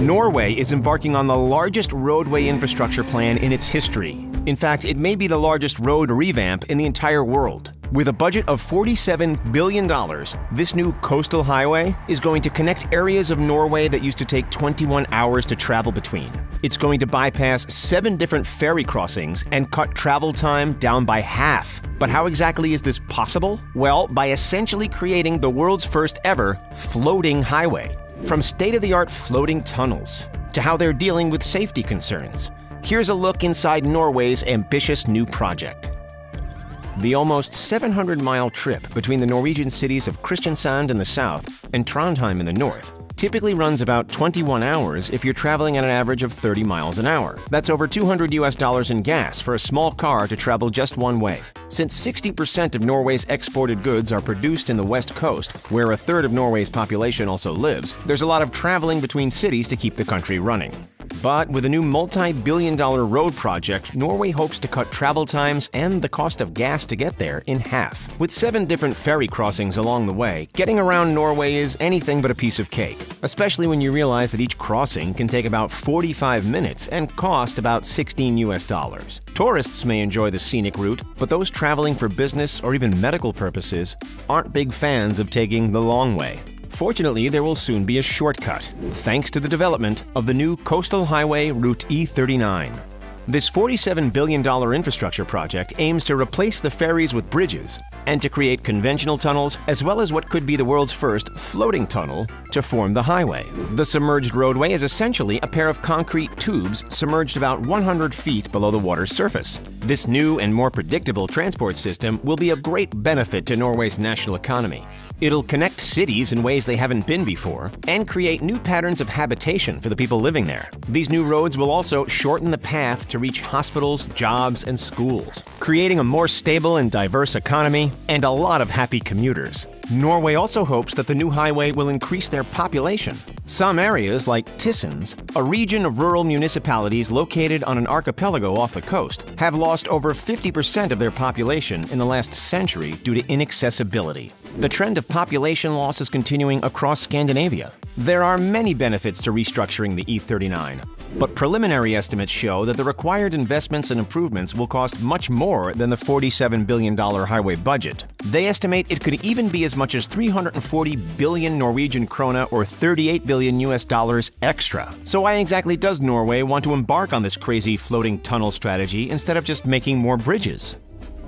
Norway is embarking on the largest roadway infrastructure plan in its history. In fact, it may be the largest road revamp in the entire world. With a budget of $47 billion, this new coastal highway is going to connect areas of Norway that used to take 21 hours to travel between. It's going to bypass seven different ferry crossings and cut travel time down by half. But how exactly is this possible? Well, by essentially creating the world's first ever floating highway. From state of the art floating tunnels to how they're dealing with safety concerns, here's a look inside Norway's ambitious new project. The almost 700 mile trip between the Norwegian cities of Kristiansand in the south and Trondheim in the north typically runs about 21 hours if you're traveling at an average of 30 miles an hour. That's over 200 US dollars in gas for a small car to travel just one way. Since 60% of Norway's exported goods are produced in the west coast, where a third of Norway's population also lives, there's a lot of traveling between cities to keep the country running. But with a new multi-billion dollar road project, Norway hopes to cut travel times and the cost of gas to get there in half. With seven different ferry crossings along the way, getting around Norway is anything but a piece of cake, especially when you realize that each crossing can take about 45 minutes and cost about 16 US dollars. Tourists may enjoy the scenic route, but those traveling for business or even medical purposes aren't big fans of taking the long way. Fortunately, there will soon be a shortcut, thanks to the development of the new Coastal Highway Route E39. This $47 billion infrastructure project aims to replace the ferries with bridges and to create conventional tunnels as well as what could be the world's first floating tunnel to form the highway. The submerged roadway is essentially a pair of concrete tubes submerged about 100 feet below the water's surface. This new and more predictable transport system will be a great benefit to Norway's national economy. It'll connect cities in ways they haven't been before and create new patterns of habitation for the people living there. These new roads will also shorten the path to reach hospitals, jobs, and schools, creating a more stable and diverse economy and a lot of happy commuters. Norway also hopes that the new highway will increase their population. Some areas, like Tysnes, a region of rural municipalities located on an archipelago off the coast, have lost over 50% of their population in the last century due to inaccessibility. The trend of population loss is continuing across Scandinavia. There are many benefits to restructuring the E39, but preliminary estimates show that the required investments and improvements will cost much more than the $47 billion highway budget. They estimate it could even be as much as 340 billion Norwegian krona or 38 billion US dollars extra. So why exactly does Norway want to embark on this crazy floating tunnel strategy instead of just making more bridges?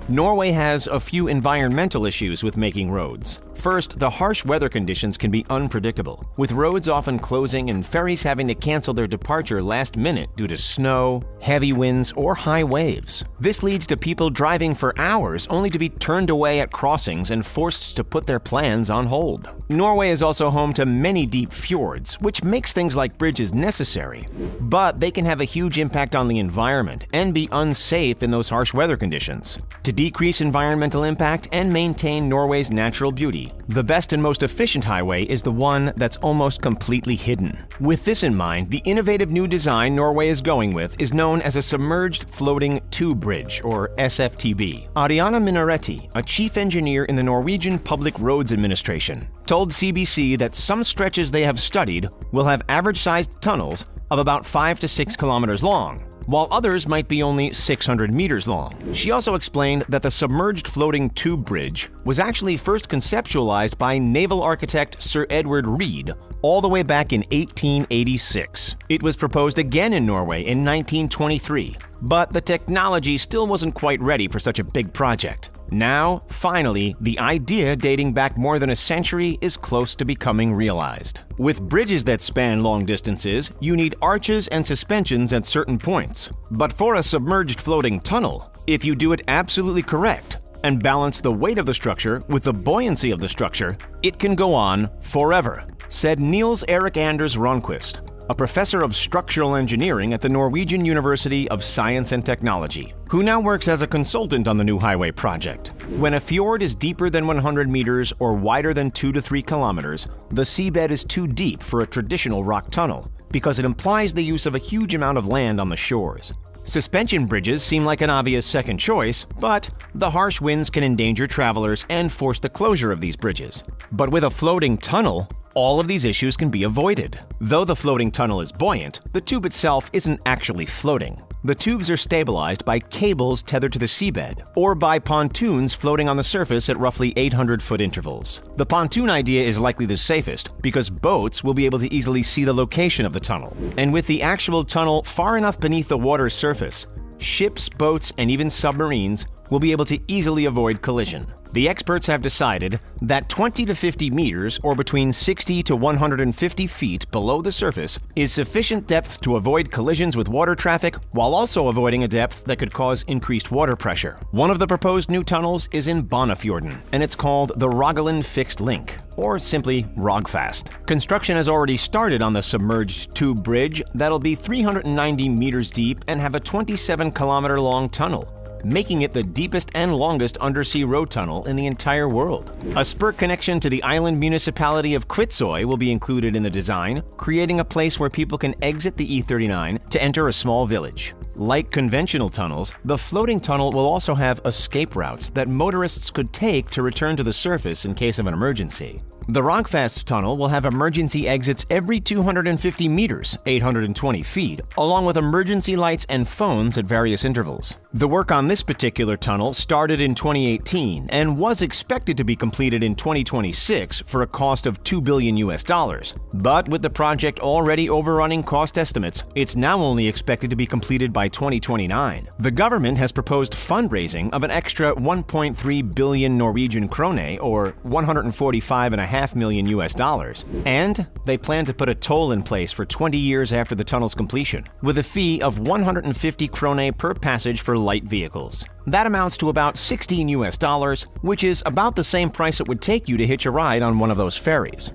Norway has a few environmental issues with making roads. First, the harsh weather conditions can be unpredictable, with roads often closing and ferries having to cancel their departure last minute due to snow, heavy winds, or high waves. This leads to people driving for hours only to be turned away at crossings and forced to put their plans on hold. Norway is also home to many deep fjords, which makes things like bridges necessary. But they can have a huge impact on the environment and be unsafe in those harsh weather conditions. To decrease environmental impact and maintain Norway's natural beauty, the best and most efficient highway is the one that's almost completely hidden. With this in mind, the innovative new design Norway is going with is known as a Submerged Floating Tube Bridge, or SFTB. Arianna Minoretti, a chief engineer in the Norwegian Public Roads Administration, told CBC that some stretches they have studied will have average-sized tunnels of about 5 to 6 kilometers long, while others might be only 600 meters long. She also explained that the submerged floating tube bridge was actually first conceptualized by naval architect Sir Edward Reed all the way back in 1886. It was proposed again in Norway in 1923, but the technology still wasn't quite ready for such a big project. Now, finally, the idea dating back more than a century is close to becoming realized. With bridges that span long distances, you need arches and suspensions at certain points. But for a submerged floating tunnel, if you do it absolutely correct and balance the weight of the structure with the buoyancy of the structure, it can go on forever, said Niels Erik Anders Ronquist, a professor of structural engineering at the Norwegian University of Science and Technology, who now works as a consultant on the new highway project. When a fjord is deeper than 100 meters or wider than 2 to 3 kilometers, the seabed is too deep for a traditional rock tunnel because it implies the use of a huge amount of land on the shores. Suspension bridges seem like an obvious second choice, but the harsh winds can endanger travelers and force the closure of these bridges. But with a floating tunnel, all of these issues can be avoided. Though the floating tunnel is buoyant, the tube itself isn't actually floating. The tubes are stabilized by cables tethered to the seabed, or by pontoons floating on the surface at roughly 800 foot intervals. The pontoon idea is likely the safest because boats will be able to easily see the location of the tunnel. And with the actual tunnel far enough beneath the water's surface, ships, boats, and even submarines will be able to easily avoid collision. The experts have decided that 20 to 50 meters, or between 60 to 150 feet below the surface, is sufficient depth to avoid collisions with water traffic while also avoiding a depth that could cause increased water pressure. One of the proposed new tunnels is in Boknafjorden, and it's called the Rogaland Fixed Link, or simply Rogfast. Construction has already started on the submerged tube bridge that'll be 390 meters deep and have a 27 kilometer long tunnel making it the deepest and longest undersea road tunnel in the entire world. A spur connection to the island municipality of Kvitsøy will be included in the design, creating a place where people can exit the E39 to enter a small village. Like conventional tunnels, the floating tunnel will also have escape routes that motorists could take to return to the surface in case of an emergency. The Rogfast tunnel will have emergency exits every 250 meters, 820 feet, along with emergency lights and phones at various intervals. The work on this particular tunnel started in 2018 and was expected to be completed in 2026 for a cost of 2 billion US dollars. But with the project already overrunning cost estimates, it's now only expected to be completed by 2029. The government has proposed fundraising of an extra 1.3 billion Norwegian krone or 145.5 half million US dollars. And they plan to put a toll in place for 20 years after the tunnel's completion, with a fee of 150 krone per passage for light vehicles. That amounts to about 16 US dollars, which is about the same price it would take you to hitch a ride on one of those ferries.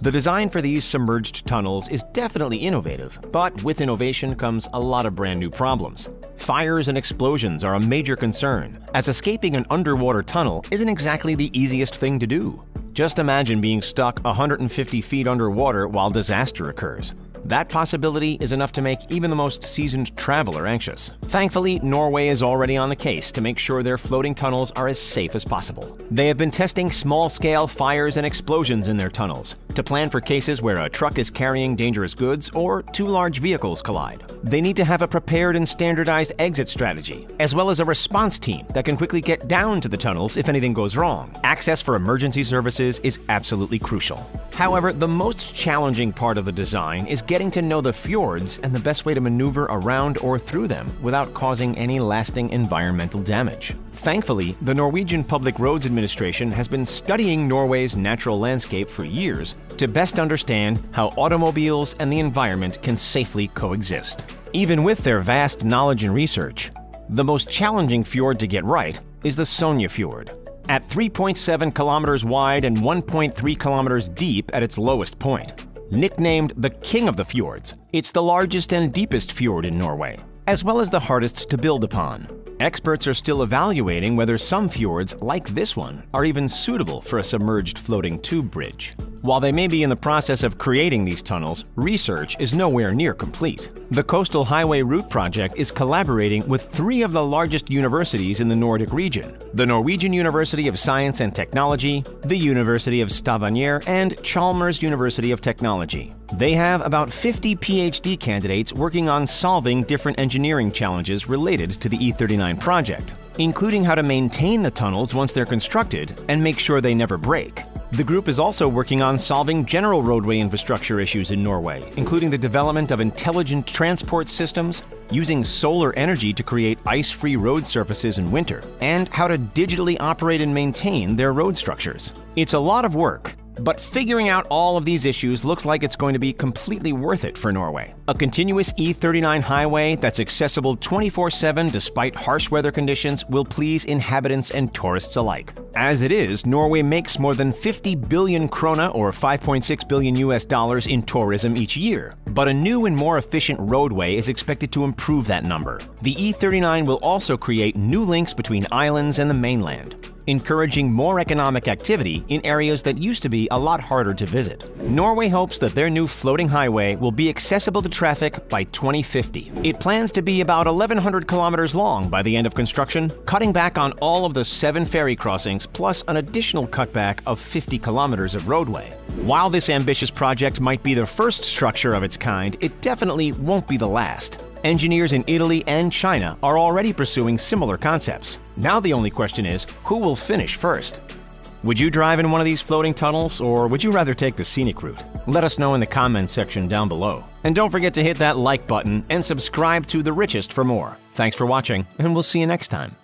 The design for these submerged tunnels is definitely innovative, but with innovation comes a lot of brand new problems. Fires and explosions are a major concern, as escaping an underwater tunnel isn't exactly the easiest thing to do. Just imagine being stuck 150 feet underwater while disaster occurs. That possibility is enough to make even the most seasoned traveler anxious. Thankfully, Norway is already on the case to make sure their floating tunnels are as safe as possible. They have been testing small-scale fires and explosions in their tunnels to plan for cases where a truck is carrying dangerous goods or two large vehicles collide. They need to have a prepared and standardized exit strategy, as well as a response team that can quickly get down to the tunnels if anything goes wrong. Access for emergency services is absolutely crucial. However, the most challenging part of the design is getting to know the fjords and the best way to maneuver around or through them without causing any lasting environmental damage. Thankfully, the Norwegian Public Roads Administration has been studying Norway's natural landscape for years to best understand how automobiles and the environment can safely coexist. Even with their vast knowledge and research, the most challenging fjord to get right is the Sognefjord. At 3.7 kilometers wide and 1.3 kilometers deep at its lowest point. Nicknamed the King of the Fjords, it's the largest and deepest fjord in Norway, as well as the hardest to build upon. Experts are still evaluating whether some fjords, like this one, are even suitable for a submerged floating tube bridge. While they may be in the process of creating these tunnels, research is nowhere near complete. The Coastal Highway Route Project is collaborating with three of the largest universities in the Nordic region the Norwegian University of Science and Technology, the University of Stavanger, and Chalmers University of Technology. They have about 50 PhD candidates working on solving different engineering challenges related to the E39 project, including how to maintain the tunnels once they're constructed and make sure they never break. The group is also working on solving general roadway infrastructure issues in Norway, including the development of intelligent transport systems, using solar energy to create ice-free road surfaces in winter, and how to digitally operate and maintain their road structures. It's a lot of work, but figuring out all of these issues looks like it's going to be completely worth it for Norway. A continuous E39 highway that's accessible 24-7 despite harsh weather conditions will please inhabitants and tourists alike. As it is, Norway makes more than 50 billion krona or 5.6 billion US dollars in tourism each year. But a new and more efficient roadway is expected to improve that number. The E39 will also create new links between islands and the mainland. Encouraging more economic activity in areas that used to be a lot harder to visit. Norway hopes that their new floating highway will be accessible to traffic by 2050. It plans to be about 1,100 kilometers long by the end of construction, cutting back on all of the seven ferry crossings plus an additional cutback of 50 kilometers of roadway. While this ambitious project might be the first structure of its kind, it definitely won't be the last. Engineers in Italy and China are already pursuing similar concepts. Now the only question is, who will finish first? Would you drive in one of these floating tunnels, or would you rather take the scenic route? Let us know in the comments section down below. And don't forget to hit that like button and subscribe to The Richest for more. Thanks for watching, and we'll see you next time.